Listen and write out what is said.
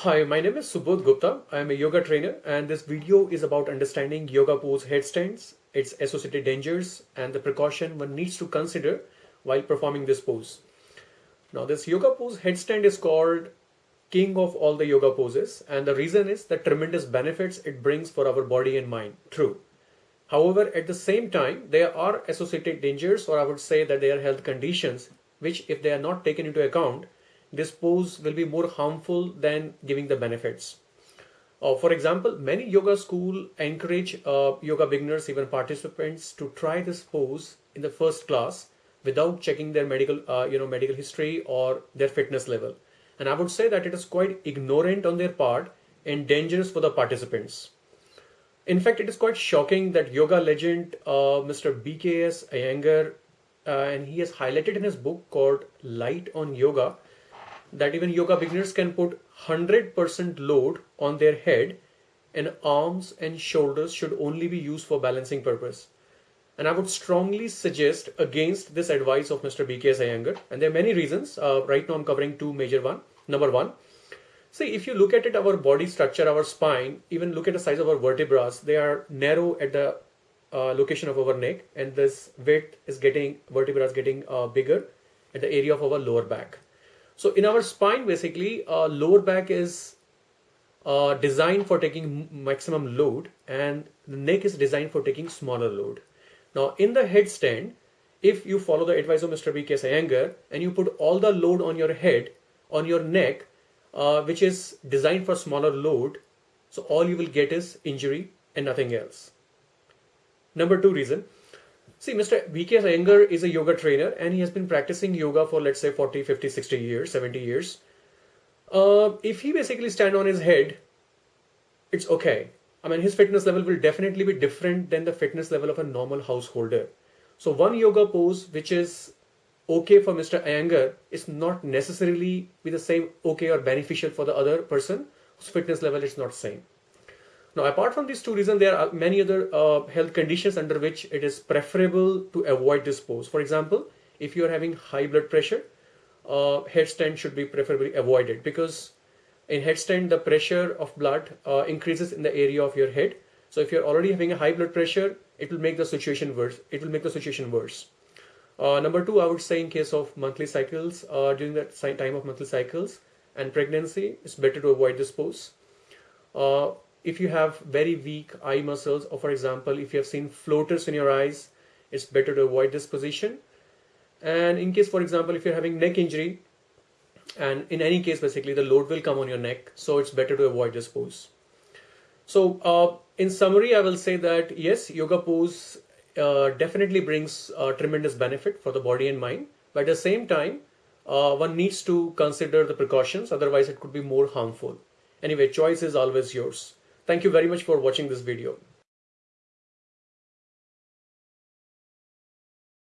Hi, my name is Subodh Gupta. I am a yoga trainer and this video is about understanding yoga pose headstands, its associated dangers and the precaution one needs to consider while performing this pose. Now this yoga pose headstand is called king of all the yoga poses and the reason is the tremendous benefits it brings for our body and mind. True. However, at the same time, there are associated dangers or I would say that there are health conditions which if they are not taken into account this pose will be more harmful than giving the benefits. Uh, for example, many yoga school encourage uh, yoga beginners, even participants, to try this pose in the first class without checking their medical, uh, you know, medical history or their fitness level. And I would say that it is quite ignorant on their part and dangerous for the participants. In fact, it is quite shocking that yoga legend uh, Mr. BKS Iyengar, uh, and he has highlighted in his book called Light on Yoga, that even yoga beginners can put 100% load on their head and arms and shoulders should only be used for balancing purpose. And I would strongly suggest against this advice of Mr. BKS Iyengar. And there are many reasons. Uh, right now I'm covering two major one. Number one, see if you look at it, our body structure, our spine, even look at the size of our vertebrae, they are narrow at the uh, location of our neck and this width is getting, vertebrae is getting uh, bigger at the area of our lower back. So in our spine, basically, uh, lower back is uh, designed for taking maximum load and the neck is designed for taking smaller load. Now in the headstand, if you follow the advice of Mr. B.K. Iyengar and you put all the load on your head, on your neck, uh, which is designed for smaller load, so all you will get is injury and nothing else. Number two reason, See, Mr. B.K. Iyengar is a yoga trainer and he has been practicing yoga for let's say 40, 50, 60 years, 70 years. Uh, if he basically stand on his head, it's okay. I mean, his fitness level will definitely be different than the fitness level of a normal householder. So one yoga pose which is okay for Mr. Iyengar is not necessarily be the same okay or beneficial for the other person whose fitness level is not same. Now, apart from these two reasons, there are many other uh, health conditions under which it is preferable to avoid this pose. For example, if you are having high blood pressure, uh, headstand should be preferably avoided because in headstand, the pressure of blood uh, increases in the area of your head. So if you're already having a high blood pressure, it will make the situation worse. It will make the situation worse. Uh, number two, I would say in case of monthly cycles, uh, during that time of monthly cycles and pregnancy, it's better to avoid this pose. If you have very weak eye muscles or for example if you have seen floaters in your eyes it's better to avoid this position. And in case for example if you're having neck injury and in any case basically the load will come on your neck so it's better to avoid this pose. So uh, in summary I will say that yes yoga pose uh, definitely brings uh, tremendous benefit for the body and mind. But at the same time uh, one needs to consider the precautions otherwise it could be more harmful. Anyway choice is always yours Thank you very much for watching this video.